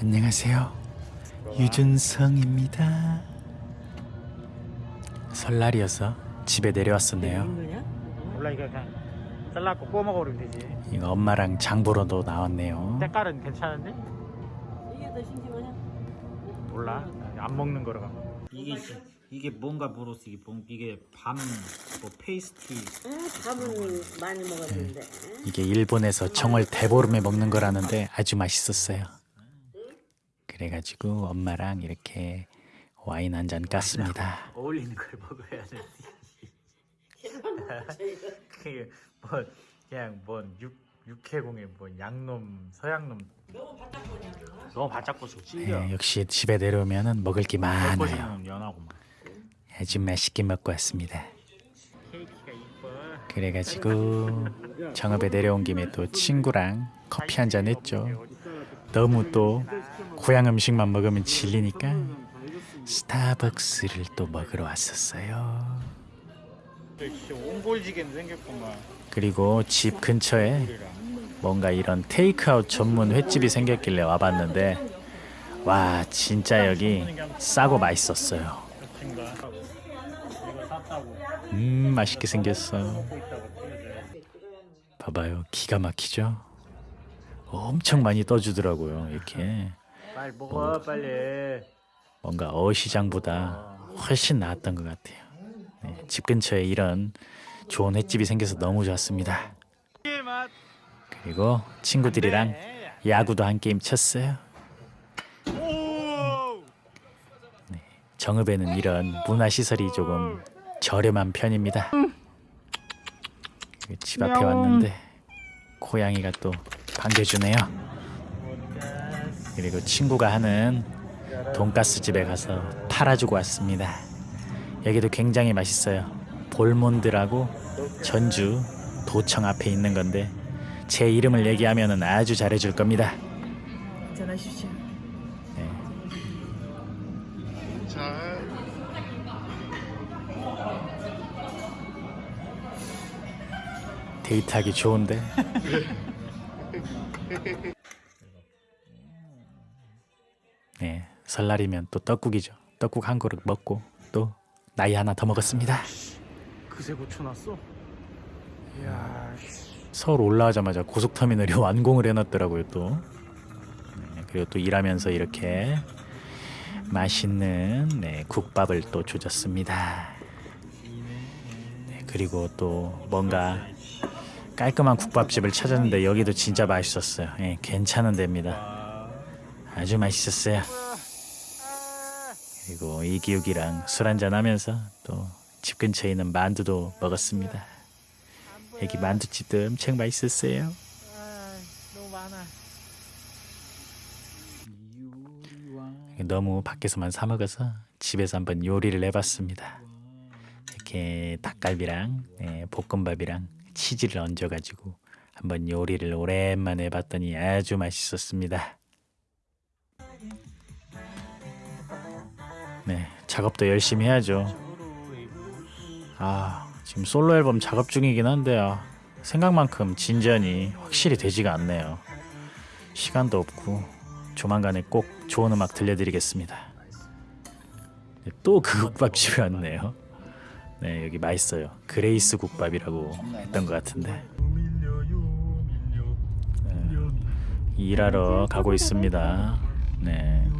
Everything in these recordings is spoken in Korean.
안녕하세요. 유준성입니다. 설날이어서 집에 내려왔었네요. 몰라 이거 그냥 잘라고 구워 먹으면 되지 이거 엄마랑 장 보러도 나왔네요. 색깔은 괜찮은데? 이게 더 싱싱하냐? 몰라 안 먹는 거라 이게. 이게 뭔가 모르겠어 이게 뭔 이게 밤뭐 페이스티 응, 밥은 많이 먹었는데. 이게 일본에서 정월 대보름에 먹는 거라는데 아주 맛있었어요. 그래가지고 엄마랑 이렇게 와인 한 잔 깠습니다. 어울리는 걸 먹어야 돼 그게 뭐 그냥 뭔 육 육해공의 뭐 양놈 서양놈 너무 바짝고수 찔려 네, 역시 집에 내려오면은 먹을 게 많아요. 연하고만 아주 맛있게 먹고 왔습니다. 케이크가 이뻐 그래가지고 정읍에 내려온 김에 또 친구랑 커피 한 잔 했죠. 너무 또 고향 음식만 먹으면 질리니까 스타벅스를 또 먹으러 왔었어요. 생겼구만 그리고 집 근처에 뭔가 이런 테이크아웃 전문 횟집이 생겼길래 와봤는데 와 진짜 여기 싸고 맛있었어요. 음 맛있게 생겼어. 봐봐요 기가 막히죠? 엄청 많이 떠주더라고요 이렇게 빨리 먹어 빨리 뭔가 어시장보다 훨씬 나았던 것 같아요. 네, 집 근처에 이런 좋은 횟집이 생겨서 너무 좋았습니다. 그리고 친구들이랑 야구도 한 게임 쳤어요. 네, 정읍에는 이런 문화 시설이 조금 저렴한 편입니다. 그집 앞에 왔는데 고양이가 또 반겨주네요. 그리고 친구가 하는 돈가스 집에 가서 팔아주고 왔습니다. 여기도 굉장히 맛있어요. 볼몬드라고 전주 도청 앞에 있는 건데 제 이름을 얘기하면은 아주 잘해줄 겁니다. 전하십시오. 네. 데이트하기 좋은데. 설날이면 또 떡국이죠. 떡국 한 그릇 먹고 또 나이 하나 더 먹었습니다. 그새 고쳐놨어? 이야 서울 올라오자마자 고속터미널이 완공을 해놨더라고요 또. 네, 그리고 또 일하면서 이렇게 맛있는 네, 국밥을 또 조졌습니다. 네, 그리고 또 뭔가 깔끔한 국밥집을 찾았는데 여기도 진짜 맛있었어요. 예, 괜찮은 데입니다. 아주 맛있었어요. 그리고 이기욱이랑 술 한잔 하면서 또 집 근처에 있는 만두도 먹었습니다. 여기 만두집도 엄청 맛있었어요. 너무 밖에서만 사 먹어서 집에서 한번 요리를 해봤습니다. 이렇게 닭갈비랑 예, 볶음밥이랑 치즈를 얹어가지고 한번 요리를 오랜만에 해봤더니 아주 맛있었습니다. 작업도 열심히 해야죠. 아, 지금 솔로 앨범 작업 중이긴 한데요. 생각만큼 진전이 확실히 되지가 않네요. 시간도 없고 조만간에 꼭 좋은 음악 들려드리겠습니다. 네, 또그 국밥집에 왔네요. 네, 여기 맛있어요. 그레이스 국밥이라고 했던 것 같은데. 네, 일하러 가고 있습니다. 네.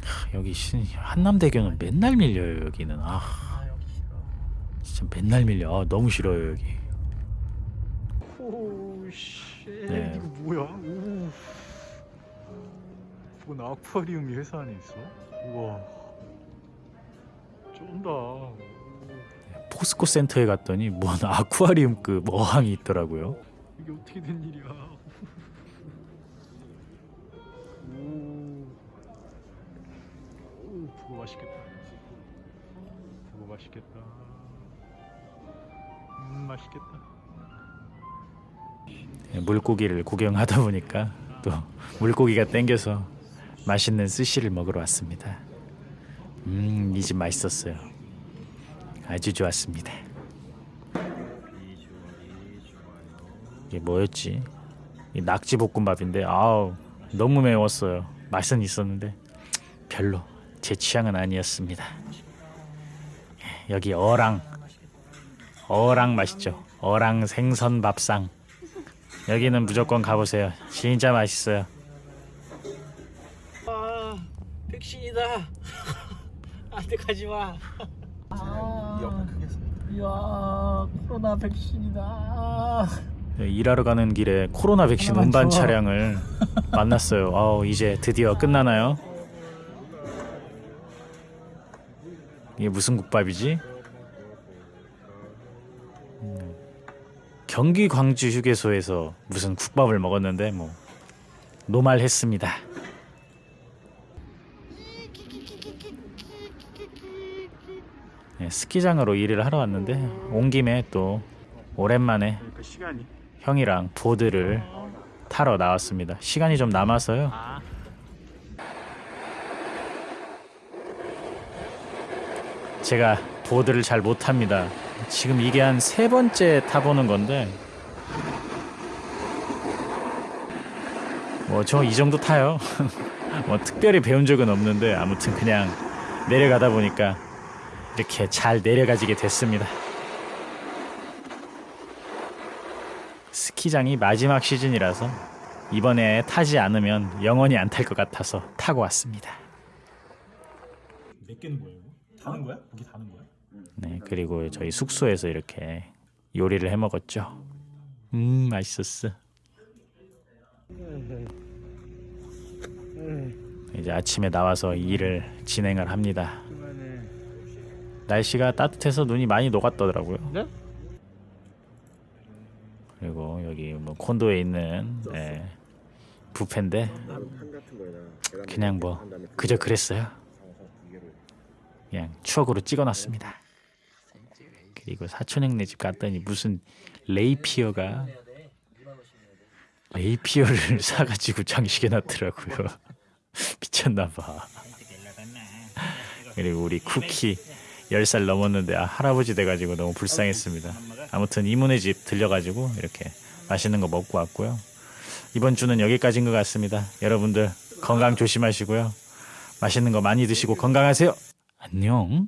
500m 하, 여기 신 한남대교는 맨날 밀려요 여기는. 아 진짜 맨날 밀려. 아, 너무 싫어요 여기. 오씨 네. 이거 뭐야? 오. 뭔 아쿠아리움이 회사 안에 있어? 우와. 쩐다. 포스코 센터에 갔더니 뭔 아쿠아리움급 어항이 있더라고요. 이게 어떻게 된 일이야 맛있겠다 그거 맛있겠다 음 맛있겠다 물고기를 구경하다 보니까 또 물고기가 땡겨서 맛있는 스시를 먹으러 왔습니다. 음, 이 집 맛있었어요. 아주 좋았습니다. 이게 뭐였지? 이 낙지 볶음밥인데 아우 너무 매웠어요. 맛은 있었는데 별로 제 취향은 아니었습니다. 여기 어랑 어랑 맛있죠. 어랑 생선 밥상 여기는 무조건 가보세요. 진짜 맛있어요. 아 백신이다. 안돼 가지 마. 아, 이야 코로나 백신이다. 일하러 가는 길에 코로나 백신 운반 줘. 차량을 만났어요. 아우 이제 드디어 끝나나요? 이게 무슨 국밥이지? 음, 경기 광주 휴게소에서 무슨 국밥을 먹었는데 뭐 노말했습니다. 네, 스키장으로 일을 하러 왔는데 온 김에 또 오랜만에 그. 형이랑 보드를 타러 나왔습니다. 시간이 좀 남아서요. 제가 보드를 잘 못합니다. 지금 이게 한 세 번째 타보는 건데 뭐 저 이 정도 타요. 뭐 특별히 배운 적은 없는데 아무튼 그냥 내려가다 보니까 이렇게 잘 내려가지게 됐습니다. 스키장이 마지막 시즌이라서 이번에 타지 않으면 영원히 안 탈 것 같아서 타고 왔습니다. 몇 개는 거예요? 다는 거야? 고기 다는 거야? 네, 그리고 저희 숙소에서 이렇게 요리를 해 먹었죠. 음, 맛있었어. 이제 아침에 나와서 일을 진행을 합니다. 날씨가 따뜻해서 눈이 많이 녹았더라고요. 네? 그리고 여기 뭐 콘도에 있는 예, 뷔페인데 그냥 뭐 그저 그랬어요. 그냥 추억으로 찍어놨습니다. 그리고 사촌 형네 집 갔더니 무슨 레이피어가 레이피어를 사가지고 장식해 놨더라고요. 미쳤나봐. 그리고 우리 쿠키 10살 넘었는데 아, 할아버지 돼가지고 너무 불쌍했습니다. 아무튼 이모네 집 들려가지고 이렇게 맛있는 거 먹고 왔고요. 이번 주는 여기까지인 것 같습니다. 여러분들 건강 조심하시고요. 맛있는 거 많이 드시고 건강하세요. 안녕.